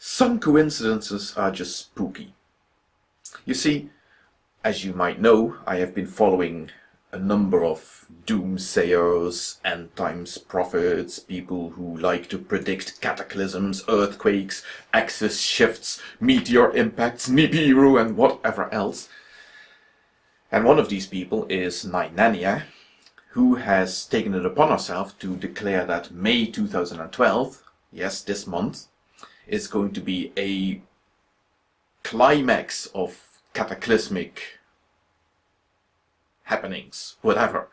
Some coincidences are just spooky. You see, as you might know, I have been following a number of doomsayers, end times prophets, people who like to predict cataclysms, earthquakes, axis shifts, meteor impacts, Nibiru and whatever else. And one of these people is Nainania, who has taken it upon herself to declare that May 2012, yes, this month, is going to be a climax of cataclysmic happenings, whatever.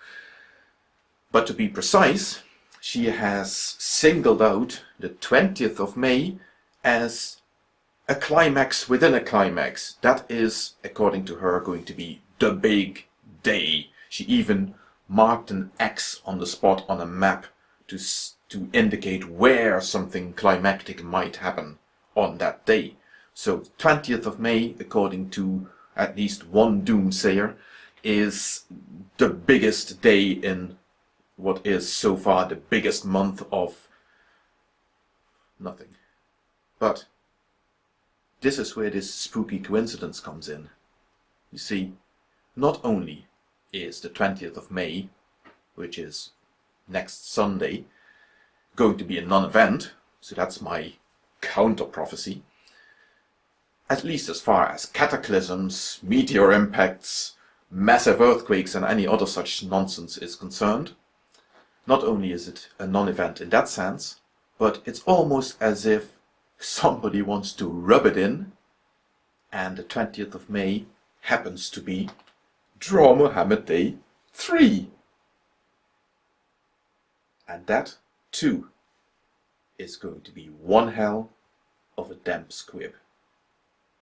But to be precise, she has singled out the 20th of May as a climax within a climax. That is, according to her, going to be the big day. She even marked an X on the spot on a map to to indicate where something climactic might happen on that day. So 20th of May, according to at least one doomsayer, is the biggest day in what is so far the biggest month of nothing. But this is where this spooky coincidence comes in. You see, not only is the 20th of May, which is next Sunday, going to be a non-event, so that's my counter-prophecy, at least as far as cataclysms, meteor impacts, massive earthquakes and any other such nonsense is concerned. Not only is it a non-event in that sense, but it's almost as if somebody wants to rub it in and the 20th of May happens to be Draw Muhammad Day 3. And that too is going to be one hell of a damp squib.